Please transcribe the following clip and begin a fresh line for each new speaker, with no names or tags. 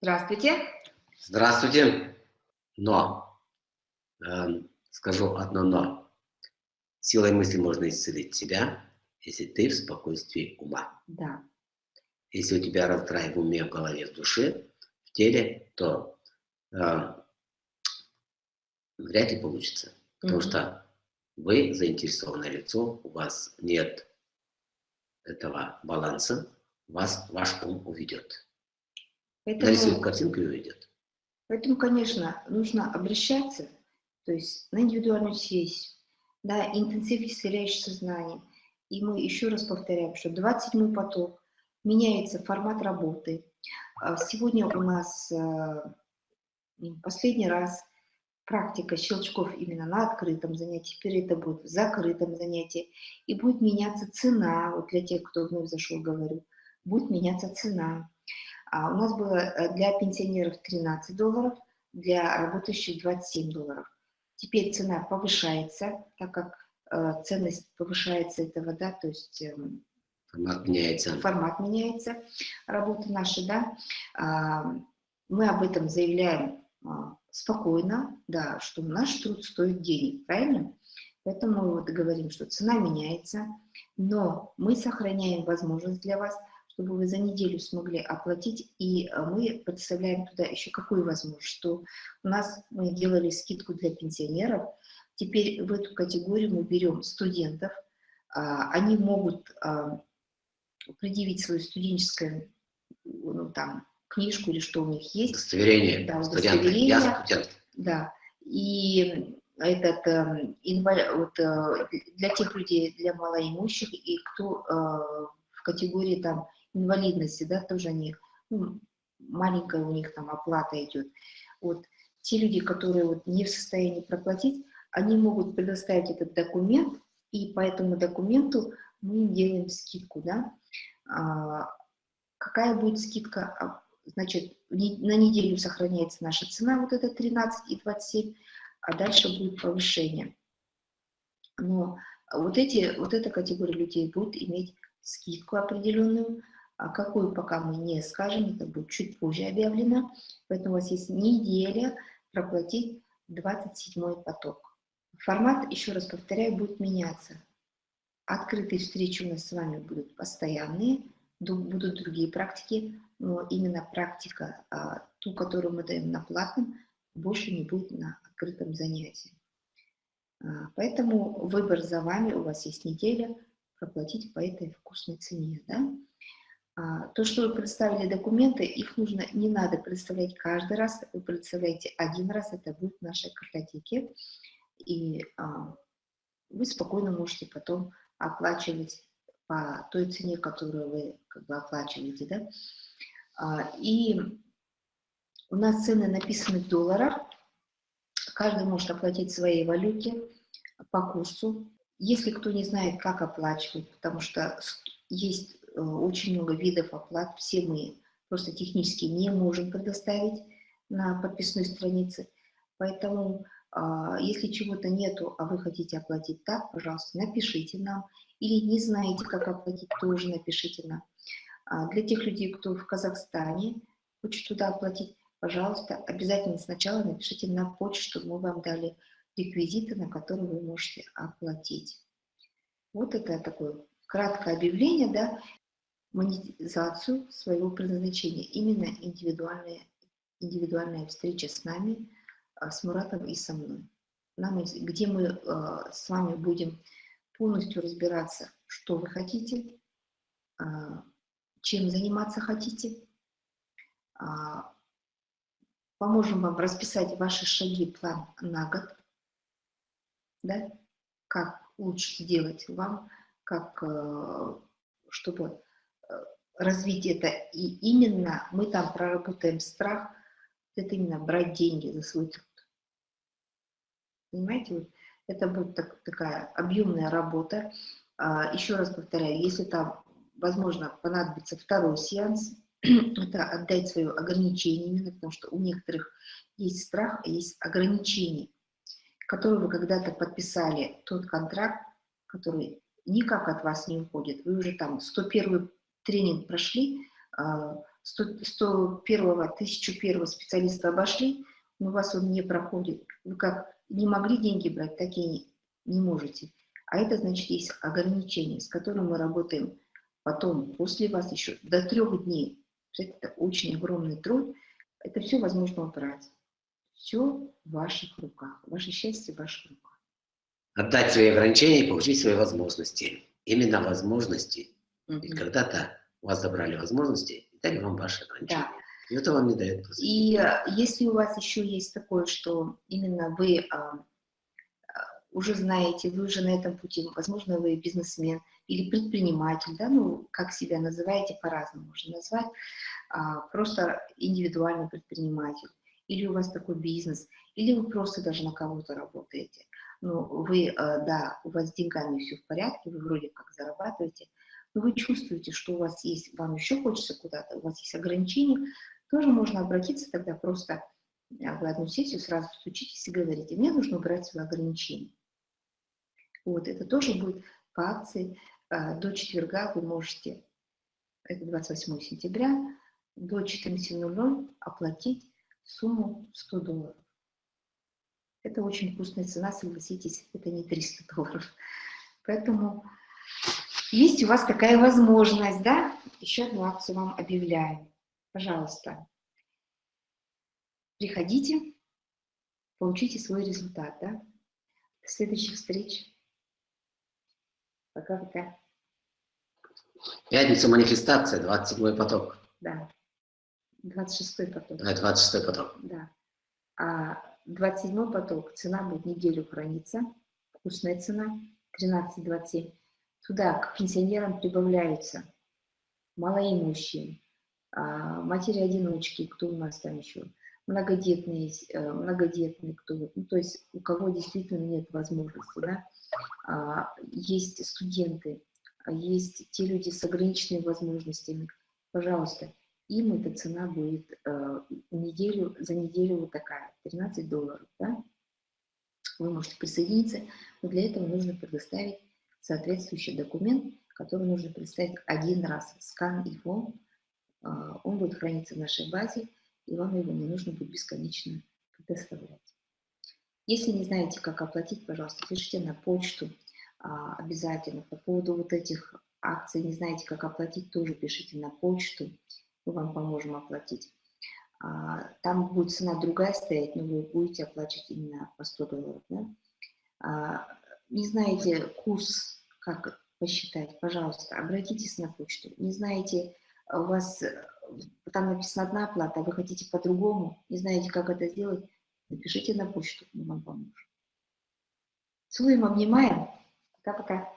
Здравствуйте.
Здравствуйте. Но, э, скажу одно но. Силой мысли можно исцелить себя, если ты в спокойствии ума.
Да.
Если у тебя раздрай в уме, в голове, в душе, в теле, то э, вряд ли получится. Потому mm -hmm. что вы заинтересованное лицо, у вас нет этого баланса, вас ваш ум уведет. Поэтому, Нарисует картинку и уведет.
Поэтому, конечно, нужно обращаться, то есть на индивидуальную сессию, да, интенсив исцеляющее сознание. И мы еще раз повторяем, что 27-й поток, меняется формат работы. А сегодня у нас э, последний раз практика щелчков именно на открытом занятии, теперь это будет в закрытом занятии, и будет меняться цена, вот для тех, кто вновь зашел, говорю, будет меняться цена. А у нас было э, для пенсионеров 13 долларов, для работающих 27 долларов. Теперь цена повышается, так как э, ценность повышается этого, да, то есть... Э,
формат меняется.
Формат меняется, работа наша, да. А, мы об этом заявляем спокойно, да, что наш труд стоит денег, правильно? Поэтому мы вот говорим, что цена меняется, но мы сохраняем возможность для вас – чтобы вы за неделю смогли оплатить, и э, мы представляем туда еще какую возможность, что у нас мы делали скидку для пенсионеров, теперь в эту категорию мы берем студентов, а, они могут а, предъявить свою студенческую ну, там, книжку или что у них есть.
Удостоверение.
Да, удостоверение. Я студент. Да. И этот э, инвалид, вот, э, для тех людей, для малоимущих, и кто э, в категории там инвалидности, да, тоже они, ну, маленькая у них там оплата идет. Вот те люди, которые вот не в состоянии проплатить, они могут предоставить этот документ, и по этому документу мы делаем скидку, да. А, какая будет скидка? Значит, на неделю сохраняется наша цена, вот это 13 и 27, а дальше будет повышение. Но вот, эти, вот эта категория людей будет иметь скидку определенную, а какую пока мы не скажем, это будет чуть позже объявлено. Поэтому у вас есть неделя проплатить 27 поток. Формат, еще раз повторяю, будет меняться. Открытые встречи у нас с вами будут постоянные, будут другие практики, но именно практика, а, ту, которую мы даем на платном, больше не будет на открытом занятии. А, поэтому выбор за вами, у вас есть неделя проплатить по этой вкусной цене. Да? А, то, что вы представили документы, их нужно, не надо представлять каждый раз, вы представляете один раз, это будет в нашей картотеке, и вы спокойно можете потом оплачивать по той цене, которую вы как бы оплачиваете, да. А, и у нас цены написаны в долларах, каждый может оплатить своей валюте по курсу. Если кто не знает, как оплачивать, потому что есть Э, очень много видов оплат, все мы просто технически не можем предоставить на подписной странице. Поэтому, если чего-то нету, а вы хотите оплатить так, пожалуйста, напишите нам. Или не знаете, как оплатить, тоже напишите нам. А, для тех людей, кто в Казахстане хочет туда оплатить, пожалуйста, обязательно сначала напишите на почту, мы вам дали реквизиты, на которые вы можете оплатить. Вот это такое краткое объявление, да, монетизацию своего предназначения, именно индивидуальная, индивидуальная встреча с нами, а, с Муратом и со мной, нам, где мы а, с вами будем полностью разбираться, что вы хотите, а, чем заниматься хотите, поможем вам расписать ваши шаги, план на год, да, как лучше сделать вам, как, чтобы развить это. И именно мы там проработаем страх, это именно брать деньги за свой труд. Понимаете, это будет так, такая объемная работа. А, еще раз повторяю, если там, возможно, понадобится второй сеанс, это отдать свое ограничение именно, потому что у некоторых есть страх, а есть ограничения, которые вы когда-то подписали, тот контракт, который никак от вас не уходит. Вы уже там 101 тренинг прошли, 101 1001 специалиста обошли, но у вас он не проходит. Вы как не могли деньги брать, так и не можете. А это значит, есть ограничения, с которыми мы работаем потом, после вас еще до трех дней. Это очень огромный труд. Это все возможно убрать. Все в ваших руках. Ваше счастье в ваших руках.
Отдать свои ограничения и получить свои возможности. Именно возможности. -hmm. Ведь когда-то у вас забрали возможности и дали вам ваши ограничения. Да. И это вам не дает.
И э, если у вас еще есть такое, что именно вы а, уже знаете, вы уже на этом пути, возможно, вы бизнесмен или предприниматель, да, ну, как себя называете, по-разному можно назвать, а, просто индивидуальный предприниматель, или у вас такой бизнес, или вы просто даже на кого-то работаете. Ну, вы, а, да, у вас с деньгами все в порядке, вы вроде как зарабатываете, но вы чувствуете, что у вас есть, вам еще хочется куда-то, у вас есть ограничения, тоже можно обратиться тогда просто а, в одну сессию, сразу стучитесь и говорите, мне нужно убрать свои ограничения. Вот, это тоже будет по акции. А, до четверга вы можете, это 28 сентября, до 14.00 оплатить сумму 100 долларов. Это очень вкусная цена, согласитесь, это не 300 долларов. Поэтому есть у вас такая возможность, да? Еще одну акцию вам объявляю. Пожалуйста, приходите, получите свой результат, да? До следующих встреч. Пока-пока.
Пятница манифестация, 27 поток.
Да. 26 поток.
Да, 26 поток.
Да. А 27 поток, цена будет неделю храниться. Вкусная цена, 13,27. Туда к пенсионерам прибавляются малоимущие, а, матери-одиночки, кто у нас там еще, многодетные, э, многодетные, кто, ну, то есть у кого действительно нет возможности, да, а, есть студенты, есть те люди с ограниченными возможностями, пожалуйста, им эта цена будет э, неделю, за неделю вот такая, 13 долларов, да? Вы можете присоединиться, но для этого нужно предоставить соответствующий документ, который нужно представить один раз, скан его, э, он будет храниться в нашей базе, и вам его не нужно будет бесконечно предоставлять. Если не знаете, как оплатить, пожалуйста, пишите на почту а, обязательно. По поводу вот этих акций, не знаете, как оплатить, тоже пишите на почту, мы вам поможем оплатить. А, там будет цена другая стоять, но вы будете оплачивать именно по 100 долларов. Да? Не знаете курс, как посчитать, пожалуйста, обратитесь на почту. Не знаете, у вас там написана одна оплата, а вы хотите по-другому, не знаете, как это сделать, напишите на почту, мы вам поможем. Целуем, обнимаем. Пока-пока.